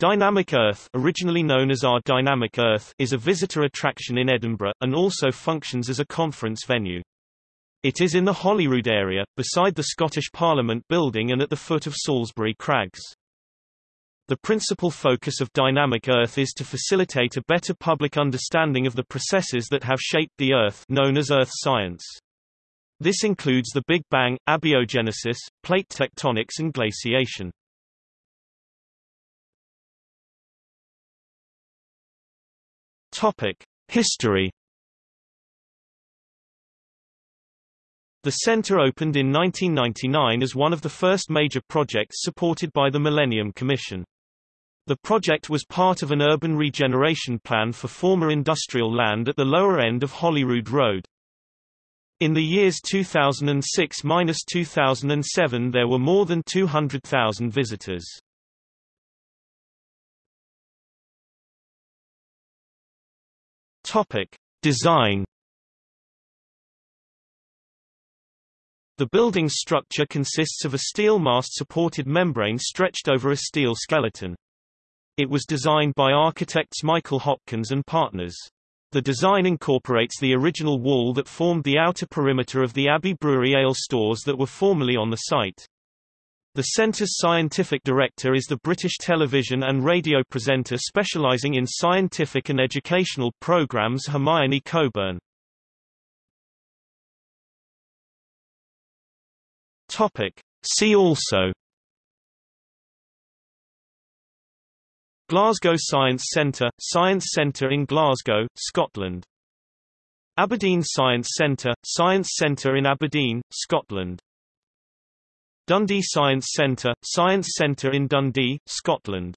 Dynamic Earth originally known as Our Dynamic Earth is a visitor attraction in Edinburgh, and also functions as a conference venue. It is in the Holyrood area, beside the Scottish Parliament building and at the foot of Salisbury Crags. The principal focus of Dynamic Earth is to facilitate a better public understanding of the processes that have shaped the Earth known as Earth science. This includes the Big Bang, abiogenesis, plate tectonics and glaciation. History. The center opened in 1999 as one of the first major projects supported by the Millennium Commission. The project was part of an urban regeneration plan for former industrial land at the lower end of Holyrood Road. In the years 2006–2007 there were more than 200,000 visitors. Topic: Design. The building's structure consists of a steel mast-supported membrane stretched over a steel skeleton. It was designed by architects Michael Hopkins and Partners. The design incorporates the original wall that formed the outer perimeter of the Abbey Brewery ale stores that were formerly on the site. The centre's scientific director is the British television and radio presenter specialising in scientific and educational programmes Hermione Cockburn. See also. Glasgow Science Centre – Science Centre in Glasgow, Scotland. Aberdeen Science Centre – Science Centre in Aberdeen, Scotland Dundee Science Centre – Science Centre in Dundee, Scotland